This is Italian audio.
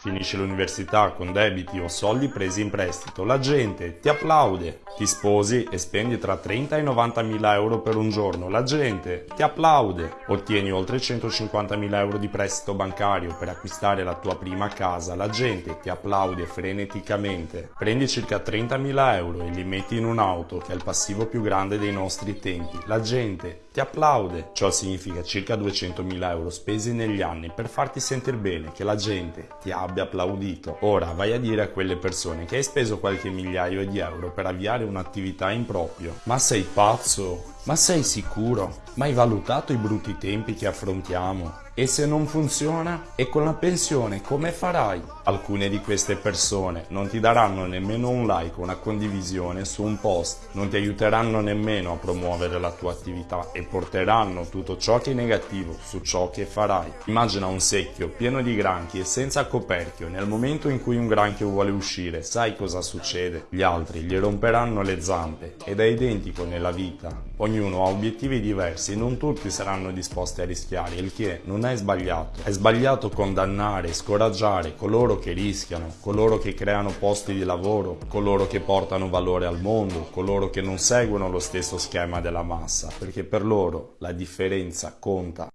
Finisci l'università con debiti o soldi presi in prestito, la gente ti applaude. Ti sposi e spendi tra 30 e 90 mila euro per un giorno, la gente ti applaude. Ottieni oltre 150 mila euro di prestito bancario per acquistare la tua prima casa, la gente ti applaude freneticamente. Prendi circa 30 mila euro e li metti in un'auto che è il passivo più grande dei nostri tempi, la gente ti applaude. Ciò significa circa 200 mila euro spesi negli anni per farti sentire bene, che la gente ti ha abbia applaudito. Ora vai a dire a quelle persone che hai speso qualche migliaio di euro per avviare un'attività in proprio. Ma sei pazzo? Ma sei sicuro? Ma hai valutato i brutti tempi che affrontiamo? E se non funziona? E con la pensione come farai? Alcune di queste persone non ti daranno nemmeno un like o una condivisione su un post, non ti aiuteranno nemmeno a promuovere la tua attività e porteranno tutto ciò che è negativo su ciò che farai. Immagina un secchio pieno di granchi e senza coperchio, nel momento in cui un granchio vuole uscire, sai cosa succede? Gli altri gli romperanno le zampe ed è identico nella vita. Ognuno ha obiettivi diversi e non tutti saranno disposti a rischiare, il che non è sbagliato. È sbagliato condannare scoraggiare coloro che rischiano, coloro che creano posti di lavoro, coloro che portano valore al mondo, coloro che non seguono lo stesso schema della massa, perché per loro la differenza conta.